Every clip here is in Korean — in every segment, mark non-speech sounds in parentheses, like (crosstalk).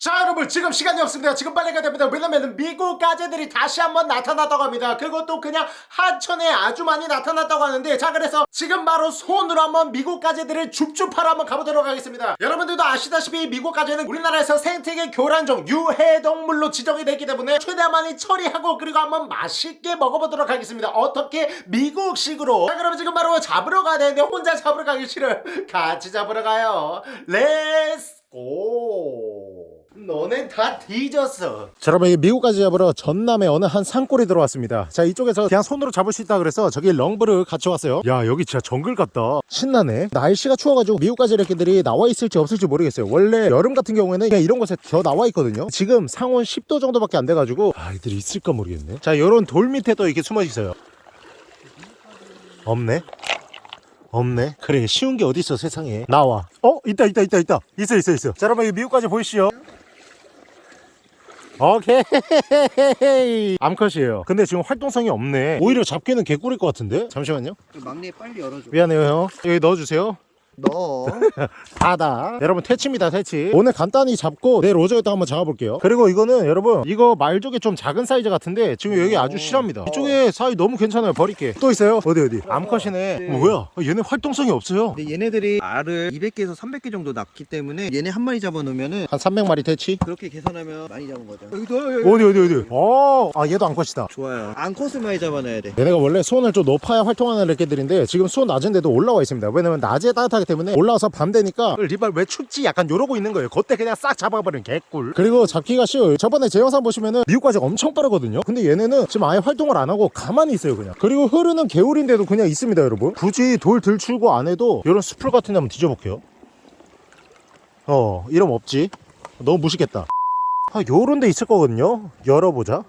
자 여러분 지금 시간이 없습니다. 지금 빨리 가야 됩니다. 왜냐면 미국 가재들이 다시 한번 나타났다고 합니다. 그것도 그냥 하천에 아주 많이 나타났다고 하는데 자 그래서 지금 바로 손으로 한번 미국 가재들을 줍줍하러 한번 가보도록 하겠습니다. 여러분들도 아시다시피 미국 가재는 우리나라에서 생태계 교란종 유해동물로 지정이 됐기 때문에 최대한 많이 처리하고 그리고 한번 맛있게 먹어보도록 하겠습니다. 어떻게 미국식으로. 자 그럼 지금 바로 잡으러 가야 되는데 혼자 잡으러 가기 싫어요. (laughs) 같이 잡으러 가요. let's go 너넨 다 뒤졌어. 자 여러분 이 미국까지 잡으러 전남의 어느 한 산골에 들어왔습니다. 자 이쪽에서 그냥 손으로 잡을 수 있다 그래서 저기 렁브를 같이 왔어요. 야 여기 진짜 정글 같다. 신나네. 날씨가 추워가지고 미국까지 이렇게들이 나와 있을지 없을지 모르겠어요. 원래 여름 같은 경우에는 그냥 이런 곳에 겨 나와 있거든요. 지금 상온 10도 정도밖에 안 돼가지고 아 이들이 있을까 모르겠네. 자 요런 돌 밑에 또 이렇게 숨어 있어요. 없네. 없네. 그래 쉬운 게 어딨어 세상에. 나와. 어 있다 있다 있다 있다. 있어 있어 있어. 자 여러분 이 미국까지 보이시죠 오케이. (laughs) 암컷이에요. 근데 지금 활동성이 없네. 오히려 잡기는 개꿀일 것 같은데? 잠시만요. 막내 빨리 열어줘. 미안해요 형. 여기 넣어주세요 너. 다다. 여러분 퇴치입니다 퇴치. 오늘 간단히 잡고 내일 오전에도 한번 잡아볼게요. 그리고 이거는 여러분 이거 말족이 좀 작은 사이즈 같은데 지금 여기 아주 실합니다. 이쪽에 사이 너무 괜찮아요 버릴게. 또 있어요? 어디 어디? 암컷이네. 네. 어, 뭐야? 얘네 활동성이 없어요. 근데 얘네들이 알을 200개에서 300개 정도 낳기 때문에 얘네 한 마리 잡아놓으면은 한 300마리 퇴치? 그렇게 계산하면 많이 잡은 거죠. 여기도 어디 어디 어디? 어아 얘도 암컷이다. 좋아요. 암컷을 많이 잡아놔야 돼. 얘네가 원래 수온을 좀 높아야 활동하는 애들인데 지금 수온 낮은데도 올라와 있습니다. 왜냐면 낮에 따뜻하기 때문에 올라와서 밤 되니까 리발 왜 춥지? 약간 요러고 있는 거예요. 그때 그냥 싹 잡아버리는 개꿀. 그리고 잡기가 쉬워요. 저번에 제 영상 보시면은 미국까지 엄청 빠르거든요. 근데 얘네는 지금 아예 활동을 안 하고 가만히 있어요 그냥. 그리고 흐르는 개울인데도 그냥 있습니다 여러분. 굳이 돌 들출고 안 해도 이런 숲풀 같은 데 한번 뒤져볼게요. 어 이러면 없지? 너무 무식했다. 아 요런 데 있을 거거든요. 열어보자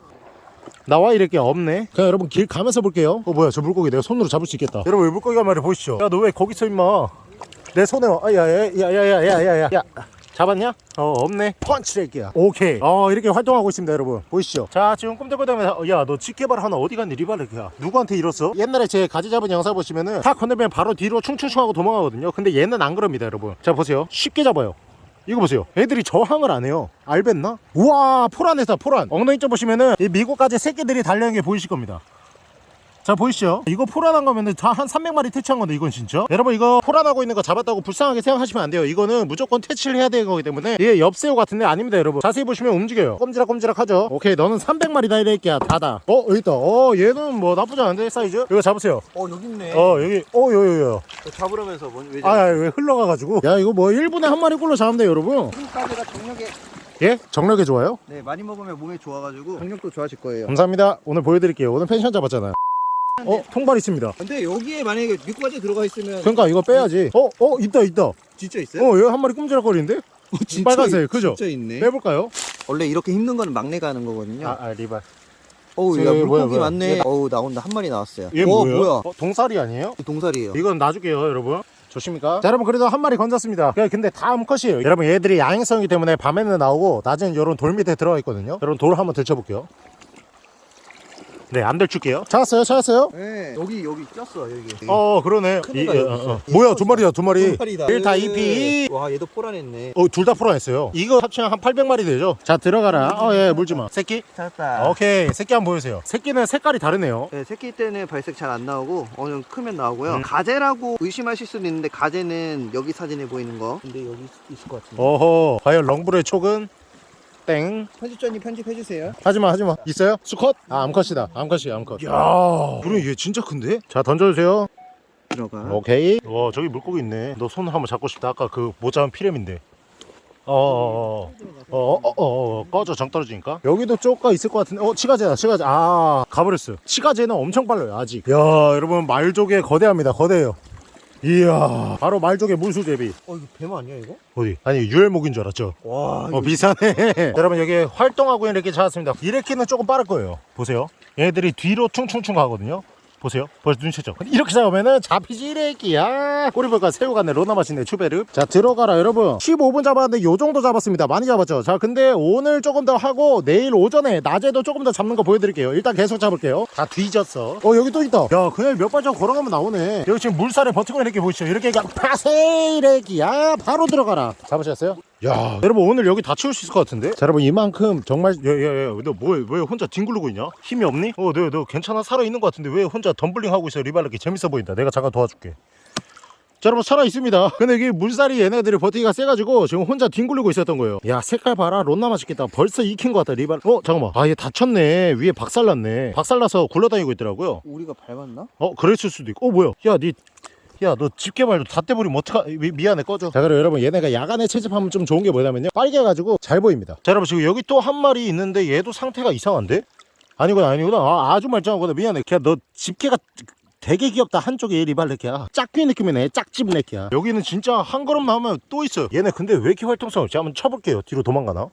나와 이렇게 없네. 그냥 여러분 길 가면서 볼게요. 어 뭐야 저 물고기 내가 손으로 잡을 수 있겠다. 여러분 이 물고기가 말이야 보시죠? 야 너 왜 거기 서 임마? 내 손에 야야야야야야야야. 야 잡았냐? 어 없네. 펀치레기야 오케이. 어 이렇게 활동하고 있습니다 여러분. 보이시죠? 자 지금 꿈틀꿈틀하면서 야너 집게발 하나 어디 갔니? 리발레기야 누구한테 잃었어? 옛날에 제 가지 잡은 영상 보시면은 다 건너면 바로 뒤로 충충충하고 도망가거든요. 근데 얘는 안 그럽니다 여러분. 자 보세요. 쉽게 잡아요 이거 보세요. 애들이 저항을 안 해요. 알겠나? 우와 포란해서 포란. 엉덩이 쪽 보시면은 이 미국까지 새끼들이 달려있는 게 보이실 겁니다 자 보이시죠? 이거 포란한 거면은 다한 300마리 퇴치한 건데 이건 진짜? 여러분 이거 포란하고 있는 거 잡았다고 불쌍하게 생각하시면 안 돼요. 이거는 무조건 퇴치를 해야 되는 거기 때문에 이게 엽새우 같은데 아닙니다 여러분. 자세히 보시면 움직여요. 꼼지락꼼지락 하죠? 오케이 너는 300마리다 이래끼야. 다다. 어 여기 있다. 어 얘는 뭐 나쁘지 않은데 사이즈? 이거 잡으세요. 어 여기 있네. 어 여기. 어 여기 여기 잡으라면서 뭔 왜? 아, 왜 흘러가가지고? 야 이거 뭐 1분에 한 마리 꼴로 잡으면 돼요 여러분? 까지가 정력에. 예? 정력에 좋아요? 네 많이 먹으면 몸에 좋아가지고. 정력도 좋아질 거예요. 감사합니다. 오늘 보여드릴게요. 오늘 펜션 잡았잖아요 어 통발 있습니다 근데 여기에 만약에 미꾸라지 들어가 있으면 그러니까 이거 빼야지 어? 어 있다 있다 (laughs) 어 진짜 있어요? 여기 한 마리 꿈지락거리는데? 진짜 빨간색, 있- 그죠? 진짜 있네. 빼볼까요? 원래 이렇게 힘든 거는 막내가 하는 거거든요. 아, 아 리발 어우 야 뭐야, 물고기 뭐야. 많네. 얘- 어우 나온다 한 마리 나왔어요. 얘 어? 뭐야? 어, 동살이 아니에요? 동살이에요. 이건 놔줄게요 여러분 좋습니까? 자 여러분 그래도 한 마리 건졌습니다 그- 근데 다 암컷이에요 여러분 얘들이 야행성이기 때문에 밤에는 나오고 낮에는 이런 돌 밑에 들어가 있거든요 여러분 돌 한번 들쳐볼게요 네안 들출게요 찾았어요 찾았어요? 네 여기 여기 쪘어 여기. 어 그러네 큰 이- 어, 어. 뭐야 두 마리야 두 마리 두 마리다. 1타 2피 와 얘도 포란했네. 어, 둘다 풀어냈어요. 이거 합치면 한 800마리 되죠? 자, 들어가라. 어, 예, 물지 마. 새끼? 찾았다. 오케이. 새끼 한번 보여주세요. 새끼는 색깔이 다르네요. 네, 새끼 때는 발색 잘 안 나오고 어느 정도 크면 나오고요. 음. 가재라고 의심하실 수도 있는데 가재는 여기 사진에 보이는 거. 근데 여기 있- 있을 것 같은데. 어허. 과연 렁브르의 촉은? 땡. 편집자님 편집해 주세요. 하지마, 하지마. 있어요? 수컷? 아, 암컷이다. 암컷이야, 암컷. 야 그래, 얘 진짜 큰데? 자, 던져주세요. 들어가. 오케이. 와, 저기 물고기 있네. 너 손 한번 잡고 싶다. 아까 그못 잡은 피렘인데. 어어어. 어 어 어. 어, 꺼져, 정 떨어지니까. 여기도 쪼가 있을 것 같은데. 어, 치가제다, 치가제. 아, 가버렸어. 치가제는 엄청 빨라요, 아직. 야 여러분, 말족의 거대합니다, 거대해요. 이야, 바로 말족의 무수제비. 어 이거 뱀 아니야 이거? 어디? 아니, 유혈목인 줄 알았죠? 와. 어, 비싸네. (laughs) 여러분, 여기 활동하고 이렇게 찾았습니다. 이렇게는 조금 빠를 거예요. 보세요. 얘네들이 뒤로 퉁퉁퉁 가거든요. 보세요. 벌써 눈치죠. 이렇게 잡으면은 잡히지 이래끼야. 꼬리볼까 새우 같네. 로나 맛있네. 추베르. 자 들어가라 여러분. 15분 잡았는데 요 정도 잡았습니다. 많이 잡았죠. 자 근데 오늘 조금 더 하고 내일 오전에 낮에도 조금 더 잡는 거 보여드릴게요. 일단 계속 잡을게요. 다 뒤졌어. 어 여기 또 있다. 야 그냥 몇 발짝 걸어가면 나오네. 여기 지금 물살에 버티고 이렇게 보시죠. 이렇게 가 파세 이래끼야. 바로 들어가라. 잡으셨어요? 야. 여러분 오늘 여기 다 치울 수 있을 것 같은데? 자 여러분 이만큼 정말 야야야 너뭐왜 왜 혼자 뒹굴르고 있냐? 힘이 없니? 어너 너 괜찮아? 살아있는 것 같은데 왜 혼자 덤블링 하고 있어? 리발르기 재밌어 보인다. 내가 잠깐 도와줄게. 자 여러분 살아있습니다. (laughs) 근데 이게 물살이 얘네들이 버티기가 세가지고 지금 혼자 뒹굴리고 있었던 거예요. 야 색깔 봐라. 론나 맛있겠다. 벌써 익힌 것 같다 리발. 어 잠깐만. 아 얘 다쳤네. 위에 박살났네. 박살나서 굴러다니고 있더라고요. 우리가 밟았나? 어 그랬을 수도 있고. 어 뭐야? 야니 야 너 집게 말도 다 떼버리면 어떡하 미, 미안해 꺼져. 자 그럼 여러분 얘네가 야간에 채집하면 좀 좋은 게 뭐냐면요. 빨개가지고 잘 보입니다. 자 여러분 지금 여기 또 한 마리 있는데 얘도 상태가 이상한데? 아니구나 아니구나. 아, 아주 말짱하구나. 미안해. 그냥 너 집게가 되게 귀엽다 한쪽에 리발레키야. 짝귀 느낌이네. 짝집 레키야. 여기는 진짜 한 걸음만 하면 또 있어요. 얘네 근데 왜 이렇게 활동성 없지 한번 쳐볼게요. 뒤로 도망가나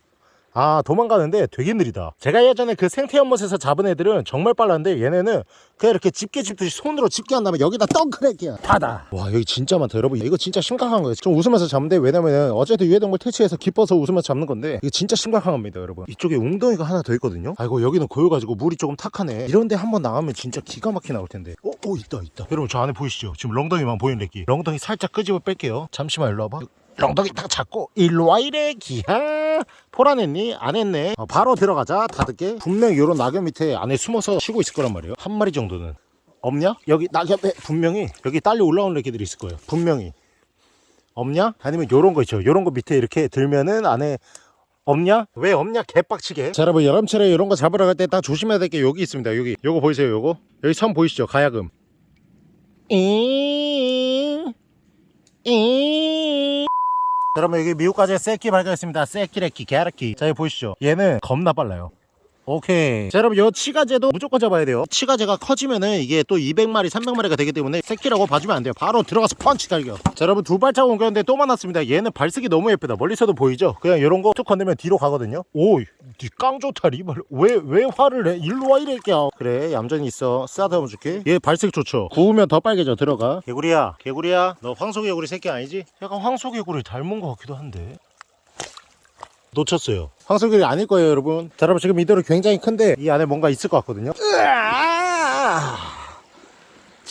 아 도망가는데 되게 느리다. 제가 예전에 그 생태 연못에서 잡은 애들은 정말 빨랐는데 얘네는 그냥 이렇게 집게 집듯이 손으로 집게 한 다음에 여기다 덩크랙이야 닫아 와 여기 진짜 많다 여러분. 이거 진짜 심각한 거예요. 좀 웃으면서 잡는데 왜냐면은 어제도 유해동물 퇴치해서 기뻐서 웃으면서 잡는 건데 이거 진짜 심각한 겁니다 여러분. 이쪽에 웅덩이가 하나 더 있거든요? 아이고 여기는 고여가지고 물이 조금 탁하네. 이런데 한번 나가면 진짜 기가 막히게 나올 텐데. 어? 어 있다 있다. 여러분 저 안에 보이시죠? 지금 렁덩이만 보이는 래끼 렁덩이 살짝 끄집어 뺄게요. 잠시만 일로 와봐 렁덩이 딱 잡고 일로 와 이래 기야 포란했니? 안 했네 어, 바로 들어가자 다 듣게 분명 요런 낙엽 밑에 안에 숨어서 쉬고 있을 거란 말이에요 한 마리 정도는 없냐? 여기 낙엽에 분명히 여기 딸려 올라오는 애기들이 있을 거예요 분명히 없냐? 아니면 요런 거 있죠 요런 거 밑에 이렇게 들면은 안에 없냐? 왜 없냐? 개빡치게 자 여러분 여름철에 이런 거 잡으러 갈 때 딱 조심해야 될 게 여기 있습니다 여기 요거 보이세요 요거? 여기 섬 보이시죠? 가야금 잉 여러분 여기 미국까지 새끼 발견했습니다. 새끼 래끼 개래끼 자 여기 보이시죠? 얘는 겁나 빨라요 오케이. 자 여러분 요 치가제도 무조건 잡아야 돼요. 치가제가 커지면은 이게 또 200마리 300마리가 되기 때문에 새끼라고 봐주면 안 돼요. 바로 들어가서 펀치 갈겨. 자 여러분 두 발자국 옮겼는데 또 만났습니다. 얘는 발색이 너무 예쁘다. 멀리서도 보이죠? 그냥 요런 거 툭 건들면 뒤로 가거든요. 오깡 좋다 리발. 왜 왜 화를 내? 일로 와 이래끼야 그래 얌전히 있어. 쓰다듬어 줄게. 얘 발색 좋죠? 구우면 더 빨개져. 들어가. 개구리야 개구리야. 너 황소개구리 새끼 아니지? 약간 황소개구리 닮은 것 같기도 한데. 놓쳤어요. 황소길이 아닐 거예요, 여러분. 자, 여러분 지금 이대로 굉장히 큰데 이 안에 뭔가 있을 것 같거든요. 으아!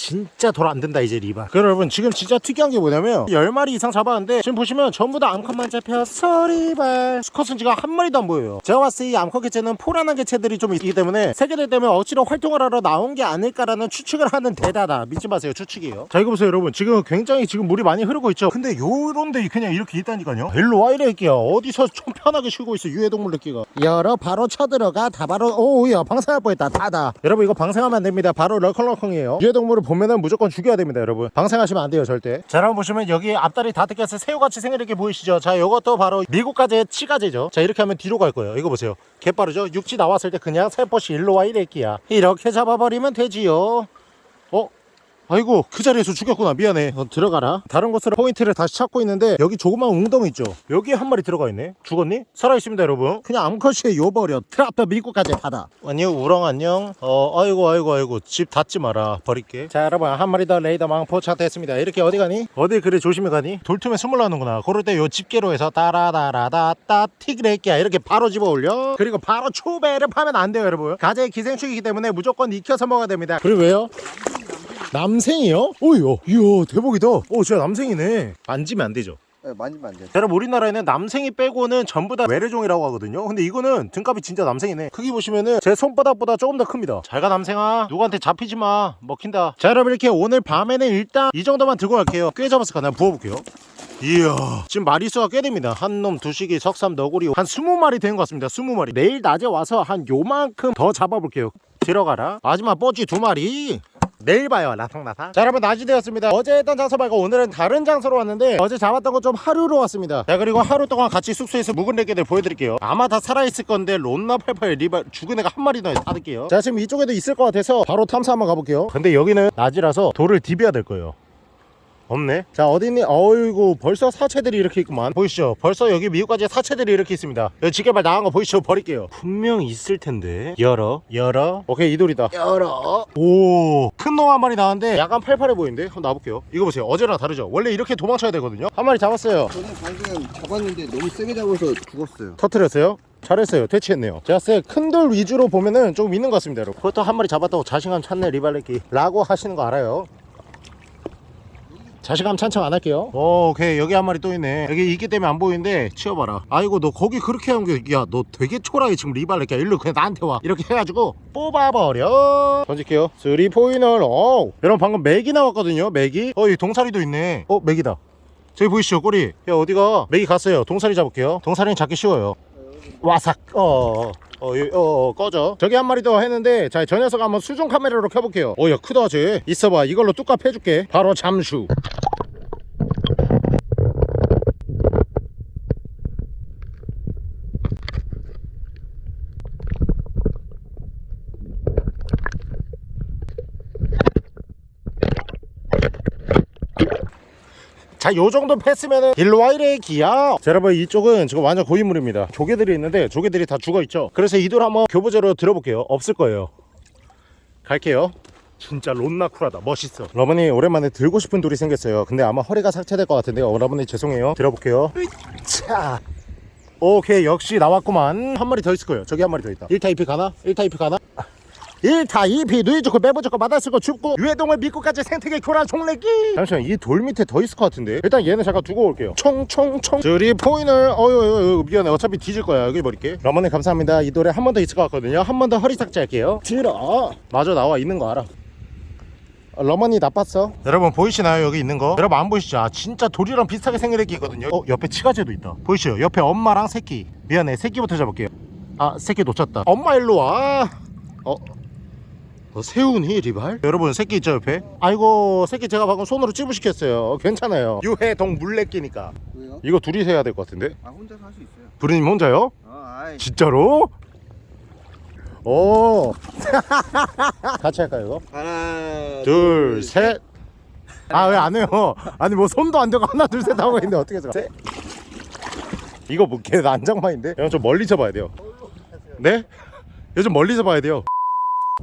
진짜 돌아 안 된다 이제 리바. 그럼 여러분 지금 진짜 특이한 게 뭐냐면 10마리 이상 잡았는데 지금 보시면 전부 다 암컷만 잡혔어 리발. 수컷은 지금 한 마리도 안 보여요. 제가 봤을 때 이 암컷 개체는 포란한 개체들이 좀 있기 때문에 세계들 때문에 억지로 활동을 하러 나온 게 아닐까라는 추측을 하는 데다다. 믿지 마세요, 추측이에요. 자 이거 보세요, 여러분. 지금 굉장히 지금 물이 많이 흐르고 있죠. 근데 요런데 그냥 이렇게 있다니까요. 일로 와 이래 끼야. 어디서 좀 편하게 쉬고 있어 유해동물 느끼가. 열어 바로 쳐들어가 다 바로 오야 방생할 뻔했다 다다. 여러분 이거 방생하면 안 됩니다. 바로 럴컹럴컹이에요. 유해동물을 보면은 무조건 죽여야 됩니다, 여러분. 방생하시면 안 돼요, 절대. 자, 여러분 보시면 여기 앞다리 다 뜯겨서 새우같이 생기게 보이시죠? 자, 이것도 바로 미국까지의 치가제죠. 자, 이렇게 하면 뒤로 갈 거예요. 이거 보세요. 개빠르죠? 육지 나왔을 때 그냥 살포시 일로 와 이래끼야. 이렇게 잡아버리면 되지요. 어? 아이고 그 자리에서 죽였구나. 미안해. 어, 들어가라. 다른 곳으로 포인트를 다시 찾고 있는데 여기 조그만 웅덩이 있죠? 여기에 한 마리 들어가 있네. 죽었니? 살아있습니다 여러분. 그냥 암컷이 요버려. 트라프 미국까지 받아. 안녕 우렁 안녕. 어 아이고 아이고 아이고. 집 닫지 마라. 버릴게. 자 여러분 한 마리 더 레이더 망포 차트했습니다. 이렇게 어디 가니? 어디 그래 조심히 가니? 돌틈에 숨을 나는구나. 그럴 때 요 집게로 해서 따라다라다따 튀그레끼야 이렇게 바로 집어 올려. 그리고 바로 초배를 파면 안 돼요 여러분. 가재의 기생충이기 때문에 무조건 익혀서 먹어야 됩니다. 그리고 왜요? 남생이요? 오이요 이야 대박이다. 오 진짜 남생이네. 만지면 안 되죠? 네, 만지면 안 돼. 여러분 우리나라에는 남생이 빼고는 전부 다 외래종이라고 하거든요. 근데 이거는 등값이 진짜 남생이네. 크기 보시면은 제 손바닥보다 조금 더 큽니다. 잘가 남생아. 누구한테 잡히지 마. 먹힌다. 자 여러분 이렇게 오늘 밤에는 일단 이 정도만 들고 갈게요. 꽤 잡았을까 난 부어볼게요. 이야 지금 마리수가 꽤 됩니다. 한 놈 두시기 석삼 너구리 한 20마리 된 것 같습니다. 20마리. 내일 낮에 와서 한 요만큼 더 잡아볼게요. 들어가라. 마지막 뽀찌 두 마리 내일 봐요. 라상라상. 자 여러분 낮이 되었습니다. 어제 했던 장소 말고 오늘은 다른 장소로 왔는데 어제 잡았던 거 좀 하루로 왔습니다. 자 그리고 하루 동안 같이 숙소에서 묵은 레게들 보여드릴게요. 아마 다 살아있을 건데 론나 팔팔 리바 죽은 애가 한 마리 더 받을게요. 자 지금 이쪽에도 있을 것 같아서 바로 탐사 한번 가볼게요. 근데 여기는 낮이라서 돌을 디벼야 될 거예요. 없네. 자 어디 있니? 어이구 벌써 사체들이 이렇게 있구만. 보이시죠? 벌써 여기 미국까지 사체들이 이렇게 있습니다. 여기 지게발 나간 거 보이시죠? 버릴게요. 분명 있을 텐데. 열어. 열어. 오케이 이 돌이다. 열어. 오 큰놈한 마리 나왔는데 약간 팔팔해 보이는데? 한번 놔볼게요. 이거 보세요. 어제랑 다르죠? 원래 이렇게 도망쳐야 되거든요? 한 마리 잡았어요. 저는 방금 잡았는데 너무 세게 잡아서 죽었어요. 터트렸어요? 잘했어요. 퇴치했네요. 제가 쎄큰 돌 위주로 보면은 조금 있는 것 같습니다 여러분. 그것도 한 마리 잡았다고 자신감 찾네 리발레기 라고 하시는 거 알아요 자신감 찬척 안 할게요. 오, 오케이. 여기 한 마리 또 있네. 여기 있기 때문에 안 보이는데 치워봐라. 아이고 너 거기 그렇게 한게야너 되게 초라해. 지금 리발 이렇게 일로 그냥 나한테 와. 이렇게 해가지고 뽑아버려. 던질게요. 쓰리 포인을 어 여러분 방금 맥이 나왔거든요 맥이. 어 여기 동사리도 있네. 어 맥이다. 저기 보이시죠 꼬리? 야 어디가? 맥이 갔어요. 동사리 잡을게요. 동사리는 잡기 쉬워요. 와삭. 어, 어, 어, 어, 꺼져. 저기 한 마리 더 했는데 자 저 녀석 한번 수중 카메라로 켜볼게요. 어 야 크다 쟤. 있어봐. 이걸로 뚜껑 해줄게. 바로 잠수 자, 요 정도 패스면은 일로와 이래 기야. 자, 여러분 이쪽은 지금 완전 고인물입니다. 조개들이 있는데 조개들이 다 죽어 있죠. 그래서 이돌 한번 교보제로 들어볼게요. 없을 거예요. 갈게요. 진짜 론나쿨하다. 멋있어. 러버니 오랜만에 들고 싶은 돌이 생겼어요. 근데 아마 허리가 삭제될 것 같은데요. 여러분이 죄송해요. 들어볼게요. 자. 오케이 역시 나왔구만 한 마리 더 있을 거예요 저기 한 마리 더 있다 1타 2피 가나? 1타 2피 가나? 1타 2피 누이 좋고 매부 좋고 마다 쓰고 춥고 유해동을 믿고까지 생태계 교란 총내기. 잠시만 이 돌 밑에 더 있을 것 같은데. 일단 얘는 잠깐 두고 올게요. 총총총. 쓰리 포인을 어유 어유 미안해. 어차피 뒤질 거야. 여기 버릴게 러머님 감사합니다. 이 돌에 한번 더 있을 것 같거든요. 한 번 더 허리 삭제 할게요. 들어. 마저 나와 있는 거 알아. 어, 러머니 나빴어? 여러분 보이시나요? 여기 있는 거? 여러분 안 보이시죠? 아, 진짜 돌이랑 비슷하게 생긴 애기 있거든요. 어 옆에 치가제도 있다. 보이시죠? 옆에 엄마랑 새끼. 미안해. 새끼부터 잡을게요. 아 새끼 놓쳤다. 엄마 일로 와. 어? 어, 새우니 리발? 여러분 새끼 있죠 옆에? 아이고 새끼 제가 방금 손으로 찌부시켰어요. 괜찮아요. 유해동 물레끼니까. 왜요? 이거 둘이서 해야 될 것 같은데? 아 혼자서 할 수 있어요. 부르님 혼자요? 어 아이. 진짜로? 오. (laughs) 같이 할까요 이거? 하나 둘셋. 아 왜 안 해요? 아니 뭐 손도 안 대고 하나 둘 셋 하고 있는데 어떻게 해서? 셋. 이거 뭐걔 난장판인데? 형 좀 멀리 잡아야 돼요. 네? 이거 좀 멀리 잡아야 돼요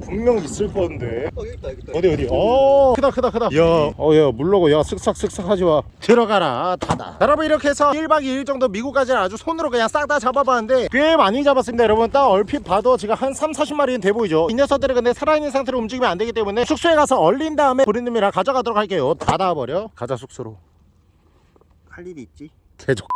분명 있을 건데. 어 여기 있다 여기 있다. 어디 어디? 어. 크다 크다 크다. 야어야 물러고 야 쓱싹 쓱싹 하지 마. 들어가라 닫아 자, 여러분 이렇게 해서 1박 2일 정도 미국까지는 아주 손으로 그냥 싹 다 잡아봤는데 꽤 많이 잡았습니다 여러분. 딱 얼핏 봐도 지금 한 3, 40마리는 돼 보이죠? 이 녀석들은 근데 살아있는 상태로 움직이면 안 되기 때문에 숙소에 가서 얼린 다음에 브리님이랑 가져가도록 할게요. 닫아버려. 가자 숙소로. 할 일이 있지? 개족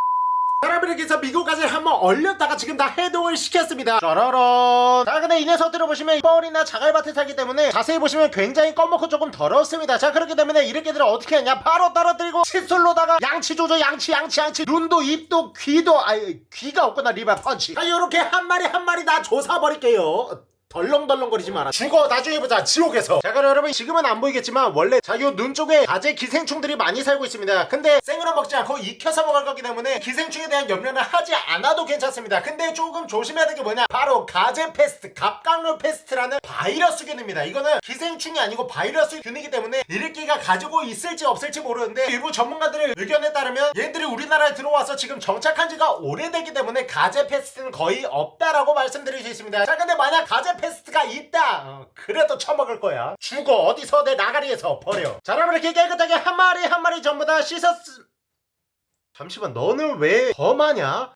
여러분 이렇게 해서 미국 가재 한번 얼렸다가 지금 다 해동을 시켰습니다. 짜라란 자 근데 이 녀석들을 보시면 뻘이나 자갈밭에 살기 때문에 자세히 보시면 굉장히 검고 조금 더럽습니다. 자 그렇기 때문에 이렇게들 어떻게 하냐? 바로 떨어뜨리고 칫솔로다가 양치 조져 양치 양치 양치. 눈도 입도 귀도 아이 귀가 없구나 리바 펀치. 자 요렇게 한 마리 한 마리 다 조사버릴게요 덜렁덜렁거리지 마라. 죽어 나중에 보자. 지옥에서. 자 그럼 여러분 지금은 안 보이겠지만 원래 자요눈 쪽에 가재 기생충들이 많이 살고 있습니다. 근데 생으로 먹지 않고 익혀서 먹을 거기 때문에 기생충에 대한 염려는 하지 않아도 괜찮습니다. 근데 조금 조심해야 될 게 뭐냐? 바로 가재 페스트 갑각류 페스트라는 바이러스균입니다. 이거는 기생충이 아니고 바이러스균이기 때문에 이렇게가 가지고 있을지 없을지 모르는데 일부 전문가들의 의견에 따르면 얘들이 우리나라에 들어와서 지금 정착한 지가 오래되기 때문에 가재 페스트는 거의 없다라고 말씀드릴 수 있습니다. 자 근데 만약 가재 페스트가 있다. 어, 그래도 처먹을 거야. 죽어. 어디서 내 나가리에서 버려. 자 여러분 이렇게 깨끗하게 한 마리 한 마리 전부 다 씻었 잠시만 너는 왜 범하냐?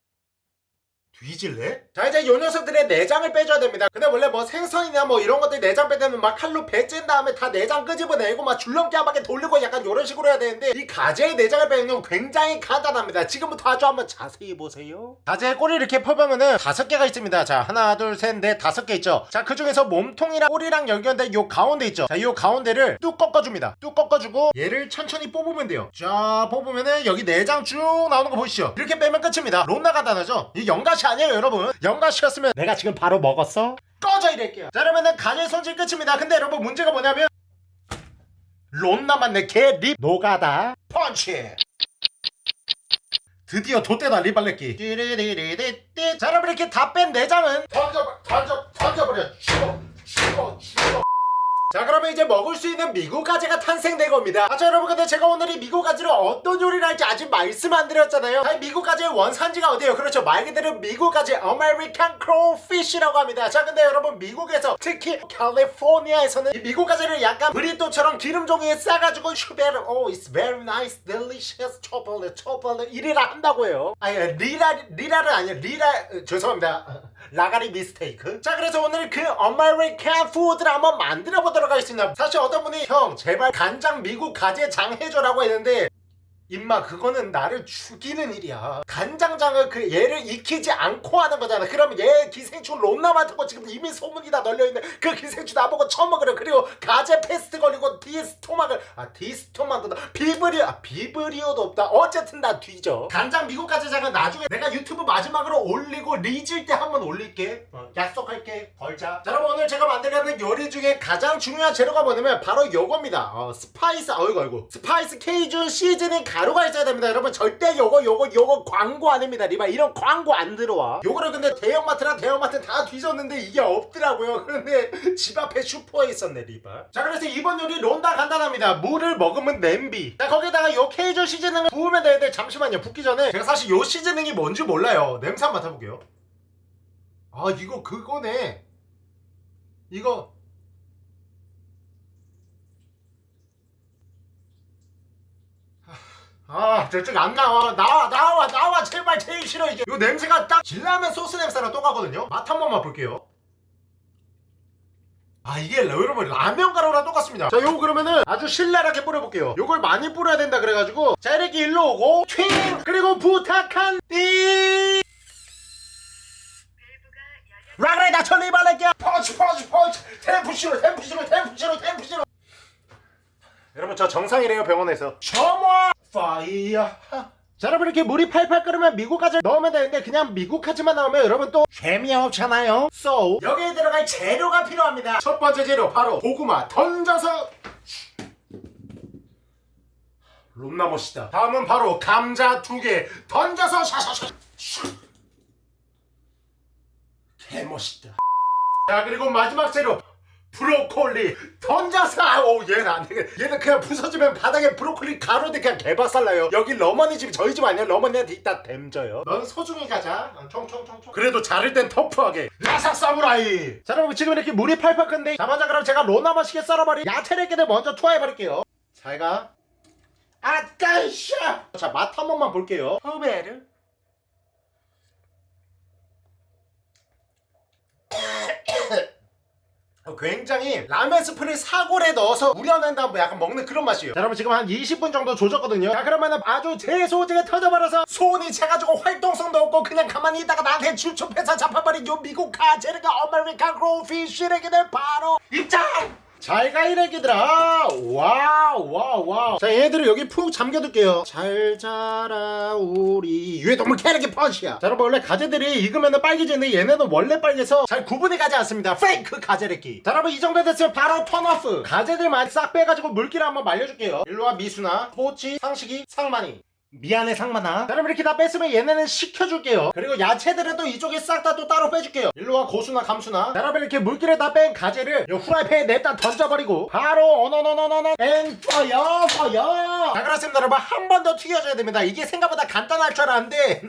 뒤질래? 자 이제 요 녀석들의 내장을 빼줘야 됩니다. 근데 원래 뭐 생선이나 뭐 이런 것들 내장 빼려면 막 칼로 배찐 다음에 다 내장 끄집어내고 막 줄넘기 한 바퀴 돌리고 약간 이런 식으로 해야 되는데 이 가재의 내장을 빼는 건 굉장히 간단합니다. 지금부터 아주 한번 자세히 보세요. 가재의 꼬리 이렇게 펴보면은 다섯 개가 있습니다. 자 하나 둘 셋 넷 다섯 개 있죠? 자 그 중에서 몸통이랑 꼬리랑 연결된 요 가운데 있죠? 자요 가운데를 뚝 꺾어줍니다. 뚝 꺾어주고 얘를 천천히 뽑으면 돼요. 자 뽑으면은 여기 내장 쭉 나오는 거 보이시죠? 이렇게 빼면 끝입니다. 론나 간단하죠? 이 연가시 아니에요 여러분? 연가시였으면 내가 지금 바로 먹었어? 꺼져 이럴게요 자 그러면은 간의 손질 끝입니다. 근데 여러분 문제가 뭐냐면 론나 맞네 개립 노가다. 펀치! 드디어 좆대다 리발레끼. 자 여러분 이렇게 다 뺀 내장은 던져 던져 던져버려. 죽어 죽어 죽어 자 그러면 이제 먹을 수 있는 미국 가재가 탄생된 겁니다. 아자 여러분 근데 제가 오늘 이 미국 가재로 어떤 요리를 할지 아직 말씀 안 드렸잖아요. 아니 미국 가재의 원산지가 어디예요? 그렇죠. 말 그대로 미국 가재 American Crawfish라고 합니다. 자 근데 여러분 미국에서 특히 캘리포니아에서는 이 미국 가재를 약간 브리또처럼 기름 종이에 싸가지고 슈베르 oh it's very nice delicious 초콜릿 초콜릿 이리라 한다고 해요. 아니 리라 리라를 아니에요. 리라 어, 죄송합니다 라가리 mistake. 자 그래서 오늘 그 American food를 한번 만들어 보도록 하겠습니다. 사실 어떤 분이 형 제발 간장 미국 가재 장해줘라고 했는데 임마 그거는 나를 죽이는 일이야. 간장장을 그 얘를 익히지 않고 하는 거잖아. 그러면 얘 기생충 롬나 많은 거 지금 이미 소문이 다 널려있는 그 기생충 나보고 처먹으려. 그리고 가재 페스트 걸리고 디스토마를. 아 디스토마도 없다 비브리오 아 비브리오도 없다. 어쨌든 나 뒤져. 간장 미국 가재장은 나중에 내가 유튜브 마지막으로 올리고 리질 때 한번 올릴게. 어, 약속할게. 걸자. 자, 여러분 오늘 제가 만들려는 요리 중에 가장 중요한 재료가 뭐냐면 바로 요겁니다. 어, spice 어이구 어이구 spice Cajun seasoning 가 바로 가 있어야 됩니다. 여러분 절대 요거 요거 요거 광고 아닙니다. 리바 이런 광고 안 들어와. 요거를 근데 대형마트나 대형마트 다 뒤졌는데 이게 없더라고요. (laughs) 그런데 집 앞에 슈퍼에 있었네 리바. 자 그래서 이번 요리 론다 간단합니다. 물을 먹으면 냄비. 자 거기다가 요 Cajun seasoning을 부으면 되는데 잠시만요. 붓기 전에. 제가 사실 요 seasoning이 뭔지 몰라요. 냄새 한번 맡아볼게요. 아 이거 그거네. 이거 아 저쪽 안 나와. 나와 나와 나와. 제발 제일 싫어 이게. 이 냄새가 딱 진라면 소스 냄새랑 똑같거든요. 맛 한 번만 볼게요. 아 이게 여러분 라면 가루랑 똑같습니다. 자 요거 그러면은 아주 신랄하게 뿌려볼게요. 요걸 많이 뿌려야 된다 그래가지고 자 이렇게 일로 오고 튀 그리고 부탁한 띠! 라그레 나 천리 발랄게 펀치 펀치 펀치. 템프시로 템프시로 템프시로 템프시로 여러분 저 정상이래요 병원에서. 셔머 파이어 자 여러분 이렇게 물이 팔팔 끓으면 미국까지 넣으면 되는데 그냥 미국까지만 나오면 여러분 또 재미없잖아요. So 여기에 들어갈 재료가 필요합니다. 첫 번째 재료 바로 고구마. 던져서 롬나 멋있다. 다음은 바로 감자 두 개. 던져서 샤샤샤. 개멋있다. 자 그리고 마지막 재료. 브로콜리 던져서 아우 얘는 안되게 얘는 그냥 부서지면 바닥에 브로콜리 가로대 그냥 개박살나요. 여기 러머니 집이 저희 집 아니야 러머니한테 이따 댐져요. 넌 소중히 가자. 총총총총. 그래도 자를 땐 터프하게. 라삭 사무라이. 자 여러분 지금 이렇게 물이 팔팔 끓는데 자 먼저 그럼 제가 로나마시게 썰어버린 야채레기를 먼저 투하해버릴게요. 잘가. 아따이샤 자맛 한 번만 볼게요. 후베르. (laughs) 어, 굉장히 라면 스프를 사골에 넣어서 우려낸 다음에 뭐 약간 먹는 그런 맛이에요 자, 여러분 지금 한 20분 정도 조졌거든요 자 그러면은 아주 제소재가 터져버려서 손이 차가지고 활동성도 없고 그냥 가만히 있다가 나한테 주첩해서 잡아버린 요 미국 가제르가 아메리카 그로피 시레기들 바로 입장! 잘가 이래 얘들아. 와우 와우 와우. 자 얘네들을 여기 푹 잠겨둘게요. 잘 자라 우리 유해 동물 캐릭이 펀치야. 자 여러분 원래 가재들이 익으면 빨개지는데 얘네는 원래 빨개서 잘 구분이 가지 않습니다. 페이크 가재래끼. 자 여러분 이 정도 됐으면 바로 턴오프. 가재들만 싹 빼가지고 물기를 한번 말려줄게요. 일로와 미수나 포치 상식이 상만이. 미안해 상만아 여러분 이렇게 다 뺐으면 얘네는 식혀줄게요 그리고 야채들은 또 이쪽에 싹 다 또 따로 빼줄게요 일로와 고수나 감수나 여러분 이렇게 물기를 다 뺀 가재를 요 후라이팬에 냅다 던져버리고 바로 어너너너너너 앵퍼여 퍼여 자 그렇습니다 여러분 한 번 더 튀겨줘야 됩니다 이게 생각보다 간단할 줄 알았는데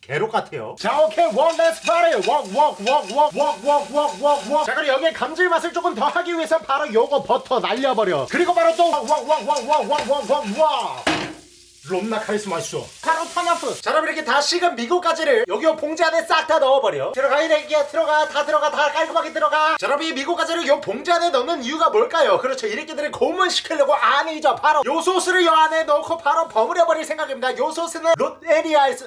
괴롭 같아요 자 오케이 원 렛츠 파리 웍웍웍웍웍웍웍웍웍자 그리고 여기에 감질맛을 조금 더 하기 위해서 바로 요거 버터 날려버려 그리고 바로 또 웍웍웍웍웍웍웍웍 롬나 카리스마 있어 바로 턴오프. 자 여러분 이렇게 다 식은 미국가지를 여기 봉지 안에 싹 다 넣어버려. 들어가 이렇게 들어가 다 들어가 다 깔끔하게 들어가. 자 여러분 이 미국가지를 요 봉지 안에 넣는 이유가 뭘까요? 그렇죠. 이렇게들을 고문시키려고 아니죠. 바로 요 소스를 요 안에 넣고 바로 버무려버릴 생각입니다. 요 소스는 롯에리아에서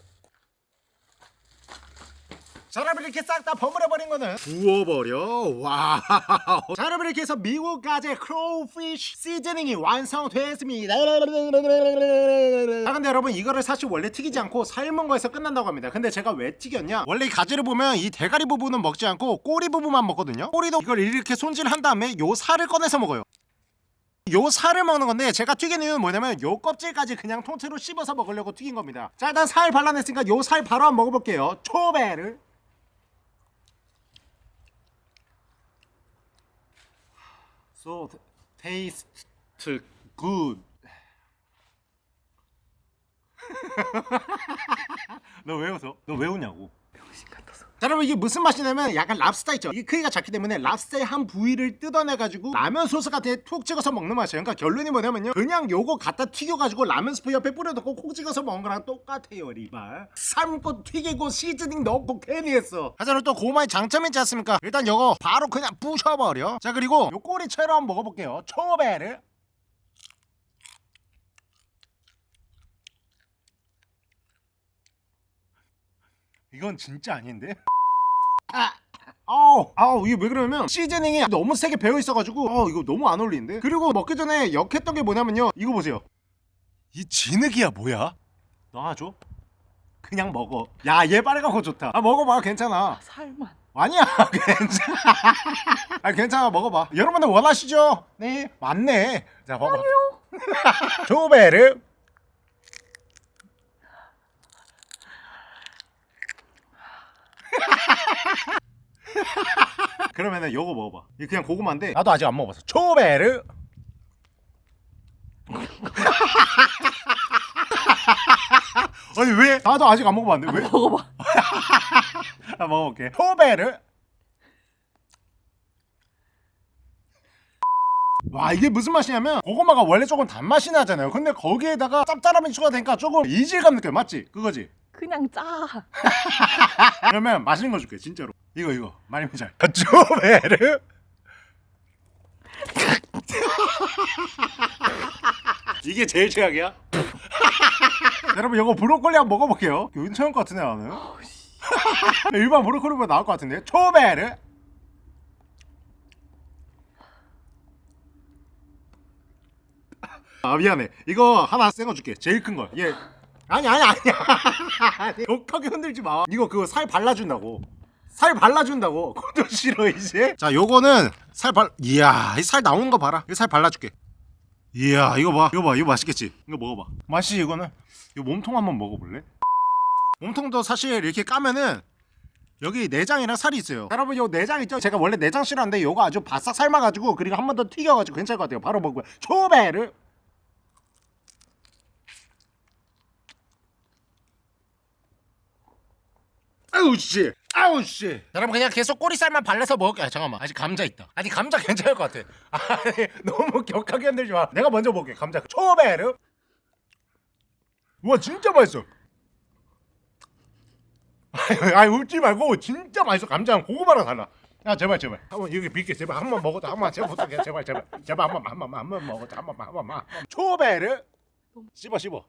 자 여러분 이렇게 싹 다 버무려버린 거는? 부어버려? 와자 여러분 이렇게 해서 미국 가재 crawfish seasoning이 완성됐습니다. 아 근데 여러분 이거를 사실 원래 튀기지 않고 삶은 거에서 끝난다고 합니다. 근데 제가 왜 튀겼냐? 원래 이 가재를 보면 이 대가리 부분은 먹지 않고 꼬리 부분만 먹거든요. 꼬리도 이걸 이렇게 손질한 다음에 요 살을 꺼내서 먹어요. 요 살을 먹는 건데 제가 튀긴 이유는 뭐냐면 요 껍질까지 그냥 통째로 씹어서 먹으려고 튀긴 겁니다. 자 일단 살 발라냈으니까 요 살 바로 한번 먹어볼게요. 초배를. So taste good. 너 왜 웃어? 너 왜 웃냐고? 자 여러분 이게 무슨 맛이냐면 약간 랍스타 있죠? 이게 크기가 작기 때문에 랍스타의 한 부위를 뜯어내가지고 라면 소스 같은 데 툭 찍어서 먹는 맛이에요. 그러니까 결론이 뭐냐면요. 그냥 요거 갖다 튀겨가지고 라면 스프 옆에 뿌려놓고 콕 찍어서 먹는 거랑 똑같아요 리발 삶고 튀기고 시즈닝 넣고 괜히 했어. 하지만 또 고마의 장점이 있지 않습니까? 일단 요거 바로 그냥 부셔버려. 자 그리고 요 한번 먹어볼게요. 초베르 이건 진짜 아닌데? (laughs) 아, 아우, 아우 이게 왜 그러냐면 시즈닝이 너무 세게 배어 있어가지고 아 이거 너무 안 어울리는데? 그리고 먹기 전에 역했던 게 뭐냐면요. 이거 보세요. 이 진흙이야 뭐야? 놔줘. 그냥 먹어. 야 얘 빨간 거 좋다. 아 먹어봐. 괜찮아. 살만. 아니야 (laughs) 괜찮아. 아 괜찮아. 먹어봐. 여러분들 원하시죠? 네. 맞네. 자 먹어 아니요. (laughs) 조베르 (laughs) 그러면은 요거 먹어봐 이거 그냥 고구마인데 나도 아직 안 먹어봤어 초베르 (laughs) 아니 왜? 나도 아직 안 먹어봤는데 왜? 먹어봐. (laughs) 아, 먹어볼게. 포베르. 와 이게 무슨 맛이냐면 고구마가 원래 조금 단맛이 나잖아요 근데 거기에다가 짭짤함이 추가되니까 조금 이질감 느껴 맞지? 그거지? 그냥 짜. (laughs) 그러면 맛있는 거 줄게 진짜로. 이거 이거. 말미잘 조베르 (laughs) 이게 제일 최악이야? (laughs) 여러분 이거 브로콜리 한번 먹어볼게요. 괜찮을 것 같은데 나는? 일반 브로콜리보다 나을 것 같은데. 초베르 아 미안해. 이거 하나 센거 줄게. 제일 큰거. 얘 아니 아니 아니야 독하게 흔들지 마. 이거 그거 살 발라준다고. 살 발라준다고. (laughs) 그것도 싫어 이제. 자 요거는 살 발 이야 이 살 나오는 거 봐라. 이거 살 발라줄게. 이야 이거 봐. 이거 봐 이거 맛있겠지? 이거 먹어봐. 맛있지 이거는 이거 몸통 한번 먹어볼래? 몸통도 사실 이렇게 까면은 여기 내장이랑 살이 있어요. 여러분 요 내장 있죠? 제가 원래 내장 싫어하는데 요거 아주 바싹 삶아가지고 그리고 한 번 더 튀겨가지고 괜찮을 것 같아요. 바로 먹고요 초베르 아우 씨. 아우 씨. 여러분 그냥 계속 꼬리살만 발라서 먹을게요. 아, 잠깐만. 아직 감자 있다. 아직 감자 (laughs) 괜찮을 것 같아. 아니 너무 격하게 흔들지 마. 내가 먼저 먹을게 감자. 초베르. 우와 진짜 맛있어. 아니, 아니 웃지 말고 진짜 맛있어. 감자랑 고구마랑 달라. 야 제발 제발. 한번 여기 빌게 제발. 한 번 먹어도 한번 제발 부탁해. 제발 제발. 제발 한 번만 한 번만 한 번 먹어도 한 번만 한 번만 초베르. 씹어 씹어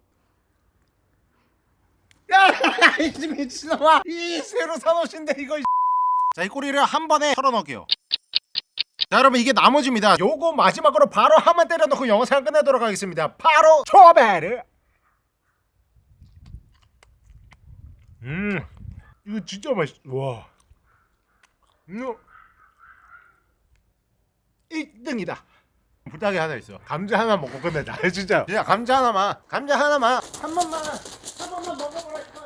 야, (laughs) 이 미친놈아! 이 새로 사놓으신데 이거. (laughs) 자, 이 꼬리를 한 번에 털어 넣을게요. 자, 여러분 이게 나머지입니다. 요거 마지막으로 바로 한 번 때려 넣고 영상 끝내도록 하겠습니다. 바로 초베르. 음, 이거 진짜 맛있. 와, 이거 1등이다. 부탁이 하나 있어. 감자 하나 먹고 끝내자. (laughs) 진짜. 야, 감자 하나만. 감자 하나만. 한 번만. 한 번만 먹어보라.